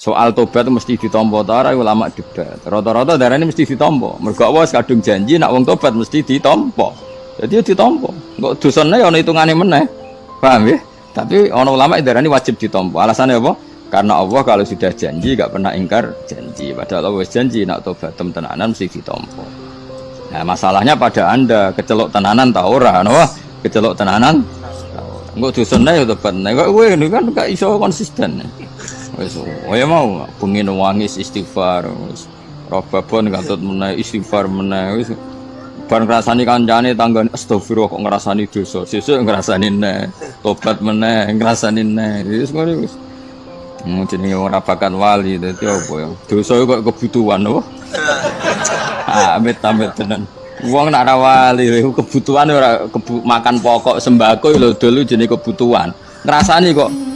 soal tobat itu mesti ditompo ta ora ulama debat. Rata-rata darah ini mesti ditompo. Mergo Allah kadung janji nak wong tobat mesti ditompo. Jadi ya ditompo. Kok dosane ya ana hitungane meneh. Paham ya? Tapi ana ulama darah ini wajib ditompo. Alasannya apa? Karena Allah kalau sudah janji gak pernah ingkar janji. Padahal Allah janji nak tobat tenanan mesti ditompo. Nah masalahnya pada anda kecelok tenanan tau ora, no? kecelok tenanan. Enggak dosane ya tobat. Kowe ini kan gak iso konsisten. Wis oh ya mau pengin wangis istighfar wis. Robabon katut meneh istighfar meneh wis. Bar ngrasani kancane tanggane astagfirullah kok ngrasani dosa? Sesuk ngrasani neh tobat meneh ngrasani neh. Wis ngono wis. Mau jenenge ora bakat wali dadi apa ya? Dosa kok kebutuhan apa? Amit amit tenan. Wong nak ra wali kebutuhan ora kebu makan pokok sembako lho dulu jenenge kebutuhan. Ngrasani kok